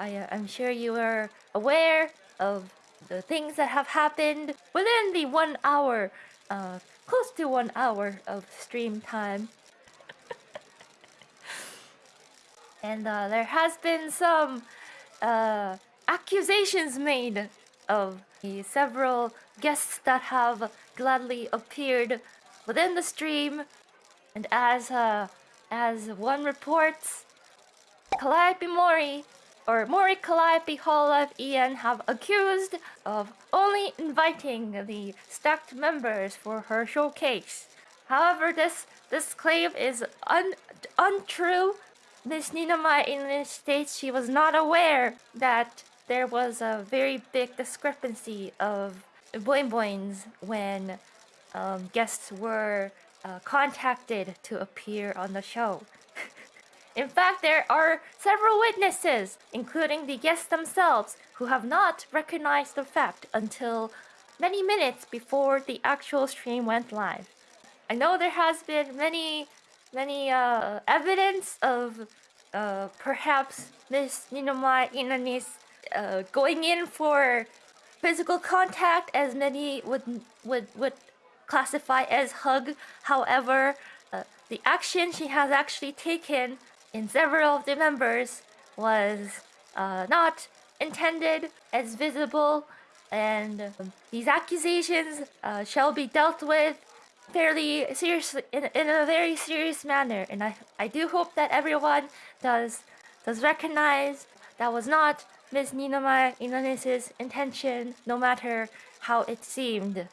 I, uh, I'm sure you are aware of the things that have happened within the one hour, uh, close to one hour of stream time. and uh, there has been some uh, accusations made of the several guests that have gladly appeared within the stream, and as uh, as one reports, Calliope Mori or Mori Calliope Hololive EN have accused of only inviting the stacked members for her showcase. However, this this claim is un, untrue. Miss in English states she was not aware that there was a very big discrepancy of boing boings when um, guests were uh, contacted to appear on the show. In fact, there are several witnesses, including the guests themselves, who have not recognized the fact until many minutes before the actual stream went live. I know there has been many, many uh, evidence of uh, perhaps Miss Ninomae Ina'nis uh, going in for physical contact, as many would would would classify as hug. However, uh, the action she has actually taken in several of the members was uh, not intended as visible, and um, these accusations uh, shall be dealt with fairly seriously in, in a very serious manner. And I I do hope that everyone does does recognize that was not Miss Ninomae Ina'nis's intention, no matter how it seemed.